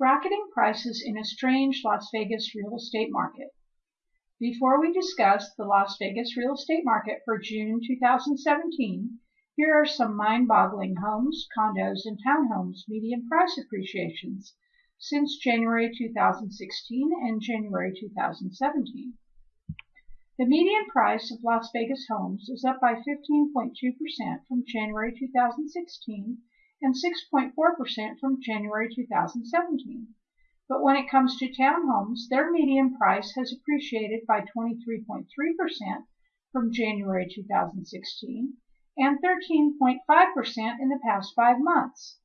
bracketing prices in a strange Las Vegas real estate market. Before we discuss the Las Vegas real estate market for June 2017, here are some mind-boggling homes, condos, and townhomes median price appreciations since January 2016 and January 2017. The median price of Las Vegas homes is up by 15.2% from January 2016 and 6.4% from January 2017. But when it comes to townhomes, their median price has appreciated by 23.3% from January 2016 and 13.5% in the past five months.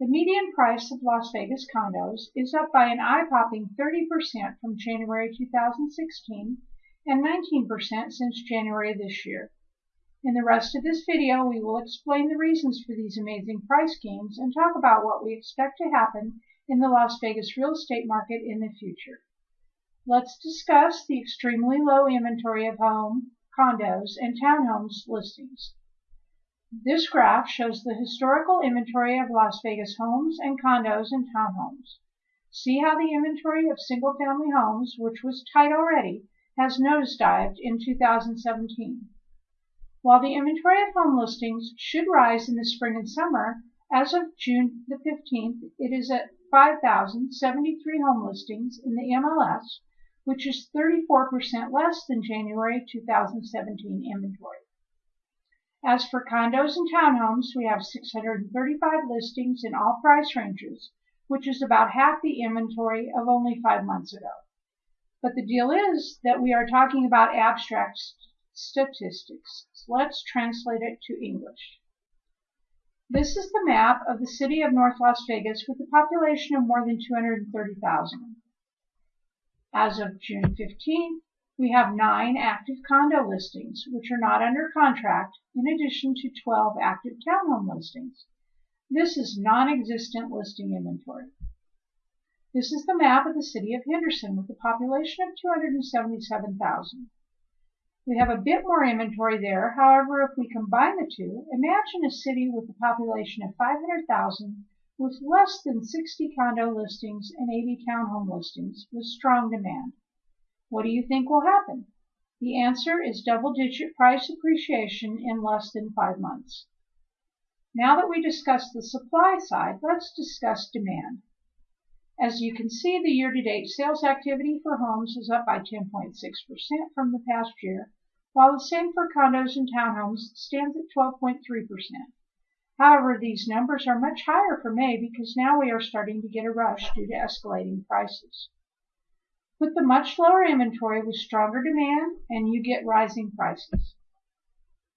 The median price of Las Vegas condos is up by an eye-popping 30% from January 2016 and 19% since January this year. In the rest of this video, we will explain the reasons for these amazing price gains and talk about what we expect to happen in the Las Vegas real estate market in the future. Let's discuss the extremely low inventory of home, condos, and townhomes listings. This graph shows the historical inventory of Las Vegas homes and condos and townhomes. See how the inventory of single-family homes, which was tight already, has nosedived in 2017. While the inventory of home listings should rise in the spring and summer, as of June the 15th, it is at 5,073 home listings in the MLS, which is 34% less than January 2017 inventory. As for condos and townhomes, we have 635 listings in all price ranges, which is about half the inventory of only five months ago. But the deal is that we are talking about abstract statistics. Let's translate it to English. This is the map of the city of North Las Vegas with a population of more than 230,000. As of June 15, we have nine active condo listings, which are not under contract, in addition to 12 active townhome listings. This is non-existent listing inventory. This is the map of the city of Henderson with a population of 277,000. We have a bit more inventory there. However, if we combine the two, imagine a city with a population of 500,000 with less than 60 condo listings and 80 townhome listings with strong demand. What do you think will happen? The answer is double-digit price appreciation in less than five months. Now that we discussed the supply side, let's discuss demand. As you can see, the year-to-date sales activity for homes is up by 10.6% from the past year, while the same for condos and townhomes stands at 12.3%. However, these numbers are much higher for May because now we are starting to get a rush due to escalating prices. With the much lower inventory with stronger demand and you get rising prices.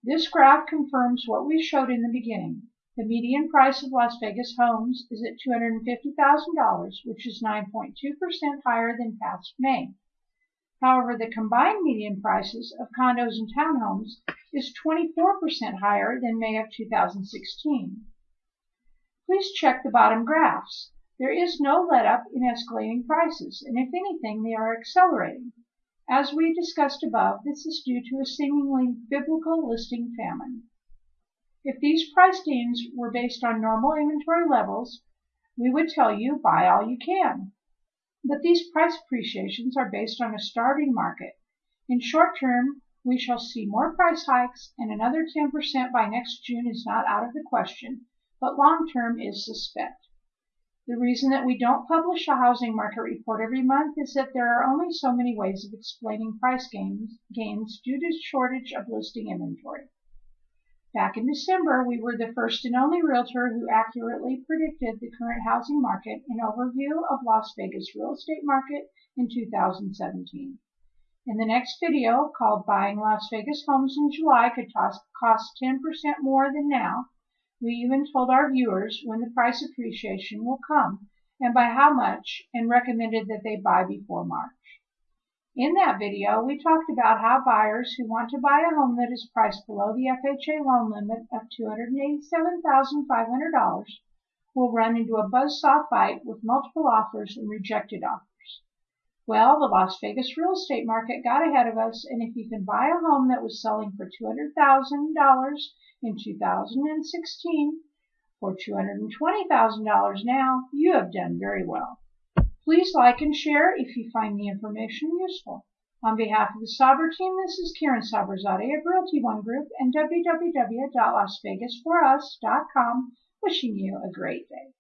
This graph confirms what we showed in the beginning. The median price of Las Vegas homes is at $250,000, which is 9.2% higher than past May. However, the combined median prices of condos and townhomes is 24% higher than May of 2016. Please check the bottom graphs. There is no let-up in escalating prices, and if anything, they are accelerating. As we discussed above, this is due to a seemingly biblical listing famine. If these price gains were based on normal inventory levels, we would tell you buy all you can. But these price appreciations are based on a starving market. In short term, we shall see more price hikes and another 10% by next June is not out of the question, but long term is suspect. The reason that we don't publish a housing market report every month is that there are only so many ways of explaining price gains, gains due to shortage of listing inventory. Back in December, we were the first and only realtor who accurately predicted the current housing market in overview of Las Vegas real estate market in 2017. In the next video, called Buying Las Vegas Homes in July could cost 10% more than now, we even told our viewers when the price appreciation will come and by how much and recommended that they buy before March. In that video, we talked about how buyers who want to buy a home that is priced below the FHA loan limit of $287,500 will run into a buzzsaw fight with multiple offers and rejected offers. Well, the Las Vegas real estate market got ahead of us, and if you can buy a home that was selling for $200,000 in 2016 for $220,000 now, you have done very well. Please like and share if you find the information useful. On behalf of the Saber team, this is Karen Saberzadeh of Realty One Group and www.lasvegasforus.com wishing you a great day.